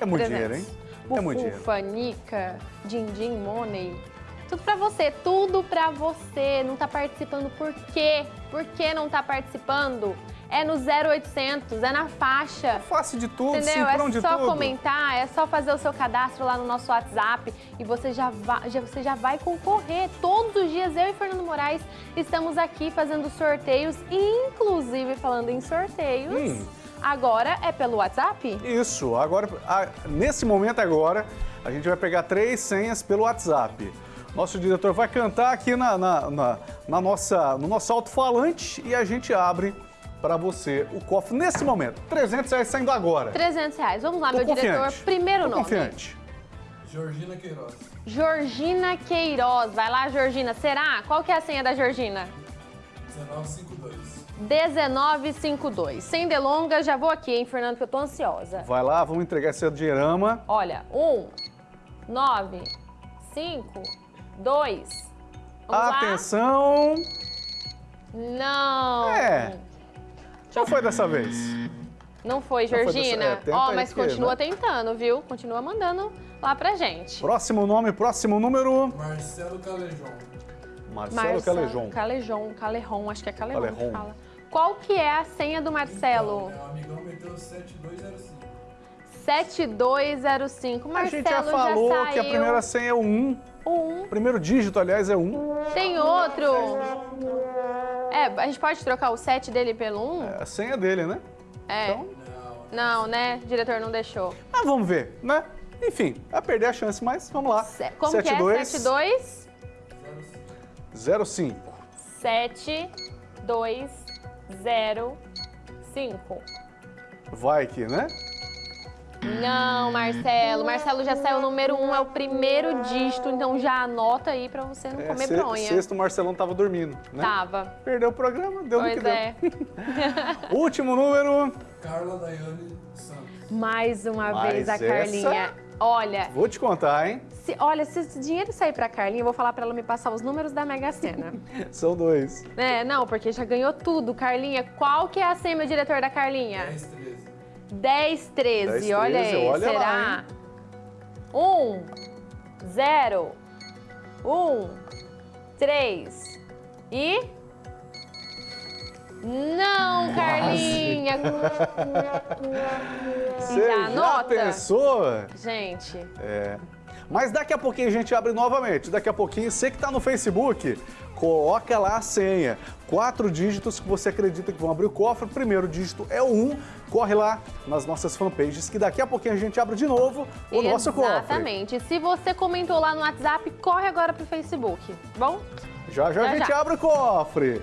É muito 300. dinheiro, hein? É muito dinheiro. Bufufa, Nica, Din Din, Money. Tudo pra você, tudo pra você. Não tá participando por quê? Por que não tá participando? É no 0800, é na faixa. Fácil de tudo, Entendeu? É de só tudo. comentar, é só fazer o seu cadastro lá no nosso WhatsApp e você já, vai, já, você já vai concorrer. Todos os dias eu e Fernando Moraes estamos aqui fazendo sorteios, inclusive falando em sorteios. Hum. Agora é pelo WhatsApp? Isso, agora, a- nesse momento agora, a gente vai pegar três senhas pelo WhatsApp. Nosso diretor vai cantar aqui na, na, na- na nossa, no nosso alto-falante e a gente abre para você o cofre nesse momento. 300 reais saindo agora. 300 reais. Vamos lá, Tô meu diretor. confiante. Primeiro Tô nome. confiante. Georgina Queiroz. Georgina Queiroz. Vai lá, Georgina. Será? Qual que é a senha da Georgina? 1952. 1952. Sem delongas, já vou aqui, hein, Fernando, que eu tô ansiosa. Vai lá, vamos entregar esse dinheirama. Olha, um, nove, cinco, dois. Vamos Atenção. lá? Não. É. Já foi dessa vez. Não foi, Já foi dessa- Georgina. é, Ó, aí mas que, continua né? tentando, viu? Continua mandando lá pra gente. Próximo nome, próximo número. Marcelo Calejon. Marcelo Calejon. Calejon, Calejon, acho que é Calejon que Calejon. fala. Qual que é a senha do Marcelo? Então, meu amigão meteu 7205. 7205. A Marcelo gente já falou saiu. que a primeira senha é o 1. O um. O primeiro dígito, aliás, é 1. Tem outro. É, a gente pode trocar o 7 dele pelo 1? É a senha dele, né? É. Então, Não, né? O diretor não deixou. ah, vamos ver, né? Enfim, vai perder a chance, mas vamos lá. Como que é? 72 72 05. 7 2 0 5. Vai aqui, né? Não, Marcelo. Marcelo já saiu o número 1, é o primeiro dígito, então já anota aí pra você não É, comer bronha. Sexto, o Marcelão tava dormindo, né? Tava. Perdeu o programa, deu no Pois que deu. é. Último número. Carla Daiane Santos. Mais uma Mas vez a essa- Carlinha. Olha, Vou te contar, hein? se, olha, se esse dinheiro sair pra Carlinha, eu vou falar pra ela me passar os números da Mega Sena. São dois. É, não, porque já ganhou tudo. Carlinha, qual que é a senha, meu diretor da Carlinha? 10, 13. 10, 13. 10, olha 13, aí, olha será? lá, 1, 0, 1, 3 e... Não! Você Já já anota? pensou? Gente, É. Mas daqui a pouquinho a gente abre novamente. Daqui a pouquinho, você que está no Facebook, coloca lá a senha. Quatro dígitos que você acredita que vão abrir o cofre. O primeiro dígito é o 1. Corre lá nas nossas fanpages que daqui a pouquinho a gente abre de novo o nosso cofre. exatamente. Se você comentou lá no WhatsApp, corre agora pro Facebook, tá bom? Já já, Já, a gente já. abre o cofre.